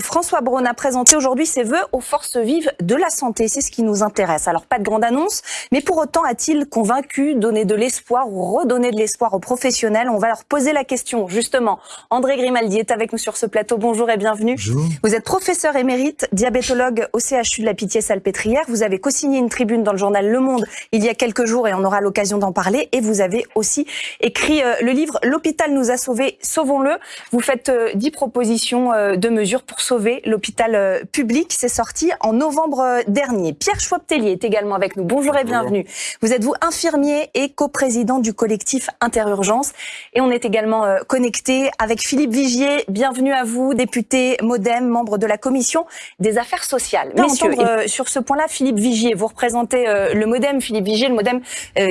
François Braun a présenté aujourd'hui ses voeux aux forces vives de la santé. C'est ce qui nous intéresse. Alors, pas de grande annonce, mais pour autant a-t-il convaincu, donné de l'espoir ou redonné de l'espoir aux professionnels? On va leur poser la question, justement. André Grimaldi est avec nous sur ce plateau. Bonjour et bienvenue. Bonjour. Vous êtes professeur émérite, diabétologue au CHU de la Pitié-Salpêtrière. Vous avez co-signé une tribune dans le journal Le Monde il y a quelques jours et on aura l'occasion d'en parler. Et vous avez aussi écrit euh, le livre L'hôpital nous a sauvés, sauvons-le. Vous faites euh, dix propositions euh, de mesures pour sauver l'hôpital public. C'est sorti en novembre dernier. Pierre Schwab-Tellier est également avec nous. Bonjour et bienvenue. Vous êtes vous infirmier et coprésident du collectif Interurgence. Et on est également connecté avec Philippe Vigier. Bienvenue à vous, député Modem, membre de la commission des affaires sociales. Messieurs, sur ce point-là, Philippe Vigier, vous représentez le Modem, Philippe Vigier, le Modem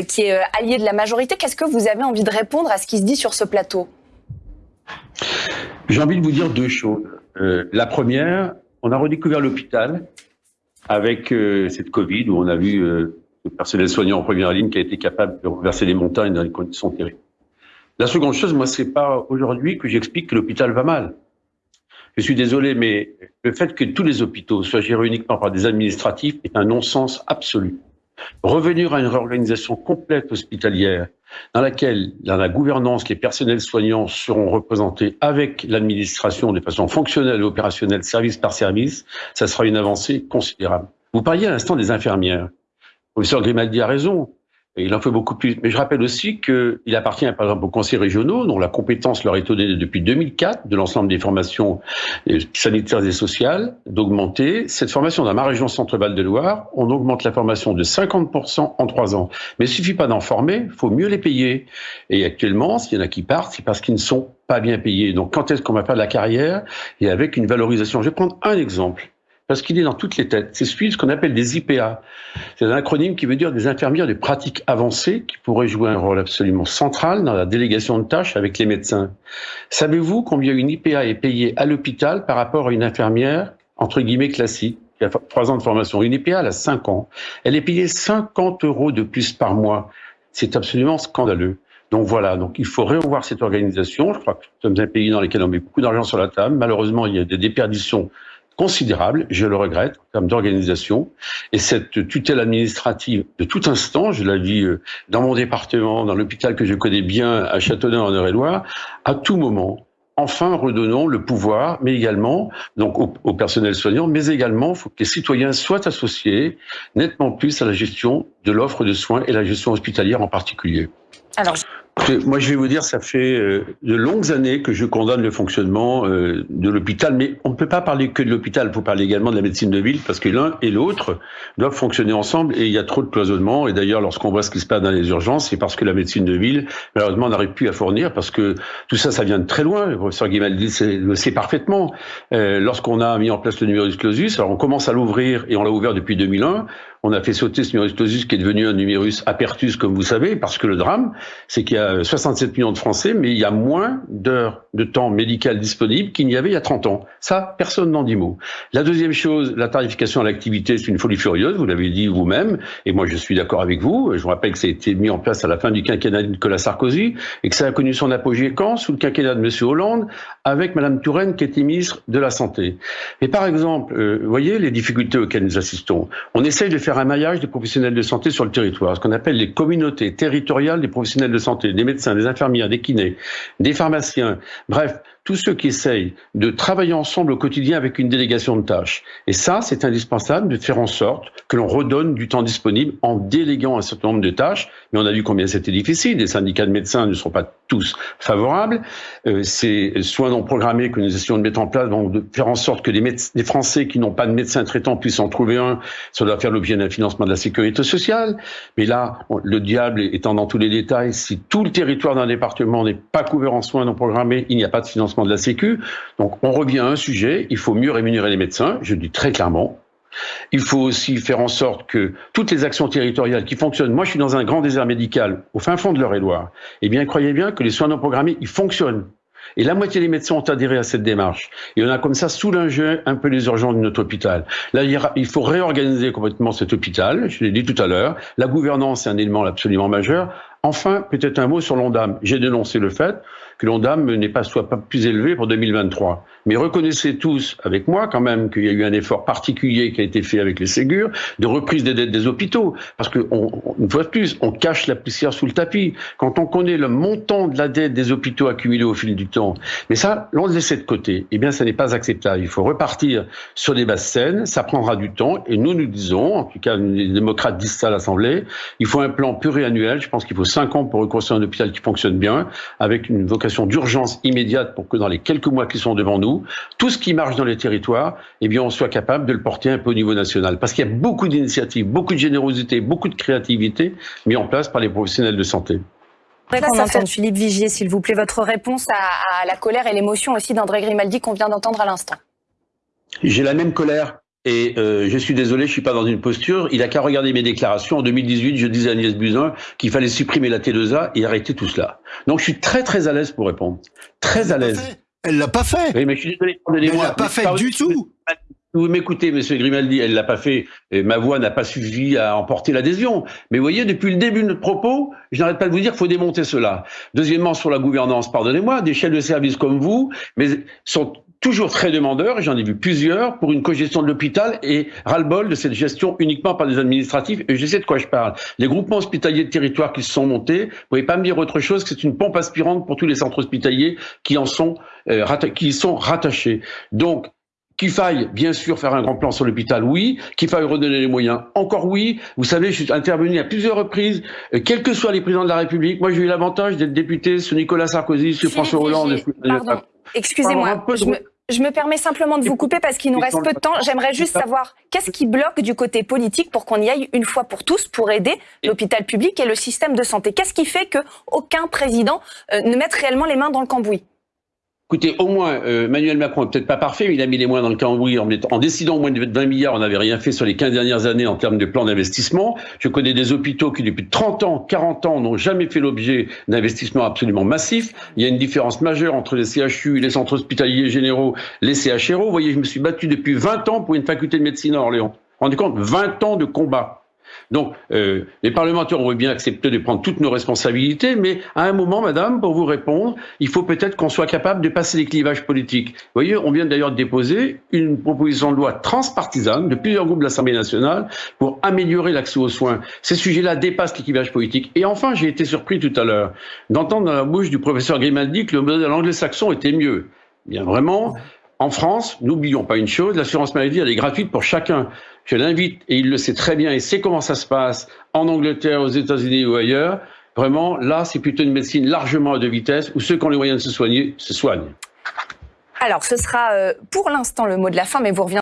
qui est allié de la majorité. Qu'est-ce que vous avez envie de répondre à ce qui se dit sur ce plateau? J'ai envie de vous dire deux choses. Euh, la première, on a redécouvert l'hôpital avec euh, cette Covid où on a vu euh, le personnel soignant en première ligne qui a été capable de reverser les montagnes dans des conditions terribles. La seconde chose, moi, c'est pas aujourd'hui que j'explique que l'hôpital va mal. Je suis désolé, mais le fait que tous les hôpitaux soient gérés uniquement par des administratifs est un non-sens absolu. Revenir à une réorganisation complète hospitalière dans laquelle, dans la gouvernance, les personnels soignants seront représentés avec l'administration de façon fonctionnelle et opérationnelle, service par service, ça sera une avancée considérable. Vous parliez à l'instant des infirmières. Le professeur Grimaldi a raison il en fait beaucoup plus. Mais je rappelle aussi qu'il appartient par exemple aux conseils régionaux, dont la compétence leur est donnée depuis 2004 de l'ensemble des formations euh, sanitaires et sociales, d'augmenter. Cette formation dans ma région Centre-Val de Loire, on augmente la formation de 50% en trois ans. Mais il suffit pas d'en former, il faut mieux les payer. Et actuellement, s'il y en a qui partent, c'est parce qu'ils ne sont pas bien payés. Donc quand est-ce qu'on va faire de la carrière? Et avec une valorisation. Je vais prendre un exemple parce qu'il est dans toutes les têtes. C'est celui ce qu'on appelle des IPA. C'est un acronyme qui veut dire des infirmières de pratique avancée qui pourraient jouer un rôle absolument central dans la délégation de tâches avec les médecins. Savez-vous combien une IPA est payée à l'hôpital par rapport à une infirmière, entre guillemets, classique qui a trois ans de formation? Une IPA, elle a cinq ans. Elle est payée 50 euros de plus par mois. C'est absolument scandaleux. Donc voilà, donc il faut revoir cette organisation. Je crois que nous sommes un pays dans lequel on met beaucoup d'argent sur la table. Malheureusement, il y a des déperditions considérable, je le regrette, en termes d'organisation. Et cette tutelle administrative, de tout instant, je la vis euh, dans mon département, dans l'hôpital que je connais bien, à Châteauneuf en Eure-et-Loire, à tout moment, enfin redonnons le pouvoir, mais également donc au, au personnel soignant, mais également faut que les citoyens soient associés nettement plus à la gestion de l'offre de soins et la gestion hospitalière en particulier. Moi, je vais vous dire, ça fait euh, de longues années que je condamne le fonctionnement euh, de l'hôpital, mais on ne peut pas parler que de l'hôpital, il faut parler également de la médecine de ville, parce que l'un et l'autre doivent fonctionner ensemble, et il y a trop de cloisonnement. Et d'ailleurs, lorsqu'on voit ce qui se passe dans les urgences, c'est parce que la médecine de ville, malheureusement, n'arrive plus à fournir, parce que tout ça, ça vient de très loin. Le professeur Guimaldi le sait parfaitement. Euh, lorsqu'on a mis en place le numerus clausus, alors on commence à l'ouvrir, et on l'a ouvert depuis 2001, on a fait sauter ce numerus clausus qui est devenu un numerus apertus, comme vous savez, parce que le drame, c'est qu'il y a 67 millions de Français, mais il y a moins d'heures de temps médical disponible qu'il n'y avait il y a 30 ans. Ça, personne n'en dit mot. La deuxième chose, la tarification à l'activité, c'est une folie furieuse, vous l'avez dit vous-même, et moi je suis d'accord avec vous. Je vous rappelle que ça a été mis en place à la fin du quinquennat de Nicolas Sarkozy, et que ça a connu son apogée quand? Sous le quinquennat de M. Hollande, avec Mme Touraine qui était ministre de la Santé. Et par exemple, euh, vous voyez les difficultés auxquelles nous assistons. On essaye de faire un maillage des professionnels de santé sur le territoire, ce qu'on appelle les communautés territoriales des professionnels de santé, des médecins, des infirmières, des kinés, des pharmaciens, bref, tous ceux qui essayent de travailler ensemble au quotidien avec une délégation de tâches. Et ça, c'est indispensable de faire en sorte que l'on redonne du temps disponible en déléguant un certain nombre de tâches. Mais on a vu combien c'était difficile. Les syndicats de médecins ne sont pas tous favorables. Euh, ces soins non programmés que nous essayons de mettre en place vont de faire en sorte que les, les Français qui n'ont pas de médecin traitant puissent en trouver un. Ça doit faire l'objet d'un financement de la sécurité sociale. Mais là, le diable étant dans tous les détails, si tout le territoire d'un département n'est pas couvert en soins non programmés, il n'y a pas de financement de la Sécu. Donc on revient à un sujet, il faut mieux rémunérer les médecins, je dis très clairement. Il faut aussi faire en sorte que toutes les actions territoriales qui fonctionnent, moi je suis dans un grand désert médical, au fin fond de l'Eure-et-Loire, eh bien croyez bien que les soins non programmés, ils fonctionnent. Et la moitié des médecins ont adhéré à cette démarche. Et on a comme ça soulagé un peu les urgences de notre hôpital. Là, il faut réorganiser complètement cet hôpital, je l'ai dit tout à l'heure. La gouvernance est un élément absolument majeur. Enfin, peut-être un mot sur l'ONDAM. J'ai dénoncé le fait que l'ONDAM n'est pas soit pas plus élevé pour 2023. Mais reconnaissez tous avec moi quand même qu'il y a eu un effort particulier qui a été fait avec les Ségur de reprise des dettes des hôpitaux, parce que une fois de plus, on cache la poussière sous le tapis. Quand on connaît le montant de la dette des hôpitaux accumulés au fil du temps, mais ça, l'on le laisse de côté. Eh bien, ça n'est pas acceptable. Il faut repartir sur des bases saines. Ça prendra du temps, et nous nous disons, en tout cas les démocrates disent ça à l'Assemblée, il faut un plan pluriannuel. Je pense qu'il faut cinq ans pour reconstruire un hôpital qui fonctionne bien, avec une vocation d'urgence immédiate pour que dans les quelques mois qui sont devant nous, tout ce qui marche dans les territoires, eh bien, on soit capable de le porter un peu au niveau national. Parce qu'il y a beaucoup d'initiatives, beaucoup de générosité, beaucoup de créativité mis en place par les professionnels de santé. entende Philippe Vigier, s'il vous plaît, votre réponse à, la colère et l'émotion aussi d'André Grimaldi qu'on vient d'entendre à l'instant. J'ai la même colère et euh, je suis désolé, je suis pas dans une posture. Il a qu'à regarder mes déclarations. En 2018, je disais à Agnès Buzyn qu'il fallait supprimer la T2A et arrêter tout cela. Donc je suis très très à l'aise pour répondre. Très à l'aise. Elle l'a pas fait. Oui, mais je suis désolé. Elle l'a pas fait du tout. Vous m'écoutez, Monsieur Grimaldi, elle l'a pas fait. Et ma voix n'a pas suffi à emporter l'adhésion. Mais vous voyez, depuis le début de notre propos, je n'arrête pas de vous dire qu'il faut démonter cela. Deuxièmement, sur la gouvernance, pardonnez-moi, des chefs de service comme vous, mais sont toujours très demandeurs, et j'en ai vu plusieurs, pour une cogestion de l'hôpital et ras-le-bol de cette gestion uniquement par des administratifs. Et je sais de quoi je parle. Les groupements hospitaliers de territoire qui se sont montés, vous pouvez pas me dire autre chose que c'est une pompe aspirante pour tous les centres hospitaliers qui en sont, euh, qui y sont rattachés. Donc, qu'il faille, bien sûr, faire un grand plan sur l'hôpital, oui. Qu'il faille redonner les moyens, encore oui. Vous savez, je suis intervenu à plusieurs reprises, euh, quels que soient les présidents de la République. Moi, j'ai eu l'avantage d'être député sous Nicolas Sarkozy, sur François Hollande. Excusez-moi. Je me, permets simplement de vous couper parce qu'il nous reste peu de temps. J'aimerais juste savoir qu'est-ce qui bloque du côté politique pour qu'on y aille une fois pour tous pour aider l'hôpital public et le système de santé? Qu'est-ce qui fait que aucun président euh, ne mette réellement les mains dans le cambouis? Écoutez, au moins, euh, Emmanuel Macron n'est peut-être pas parfait, mais il a mis les moyens dans le cambouis en, décidant au moins de 20 milliards. On n'avait rien fait sur les 15 dernières années en termes de plan d'investissement. Je connais des hôpitaux qui, depuis 30 ans, 40 ans, n'ont jamais fait l'objet d'investissements absolument massifs. Il y a une différence majeure entre les CHU, les centres hospitaliers généraux, les CHRO. Vous voyez, je me suis battu depuis 20 ans pour une faculté de médecine à Orléans. Rendez compte, 20 ans de combat. Donc, euh, les parlementaires ont bien accepté de prendre toutes nos responsabilités, mais à un moment, madame, pour vous répondre, il faut peut-être qu'on soit capable de passer les clivages politiques. Vous voyez, on vient d'ailleurs de déposer une proposition de loi transpartisane de plusieurs groupes de l'Assemblée nationale pour améliorer l'accès aux soins. Ces sujets-là dépassent les clivages politiques. Et enfin, j'ai été surpris tout à l'heure d'entendre dans la bouche du professeur Grimaldi que le modèle anglo-saxon était mieux. Bien vraiment, en France, n'oublions pas une chose, l'assurance maladie, elle est gratuite pour chacun. Je l'invite, et il le sait très bien, et sait comment ça se passe en Angleterre, aux États-Unis ou ailleurs. Vraiment, là, c'est plutôt une médecine largement à deux vitesses, où ceux qui ont les moyens de se soigner, se soignent. Alors, ce sera euh, pour l'instant le mot de la fin, mais vous reviendrez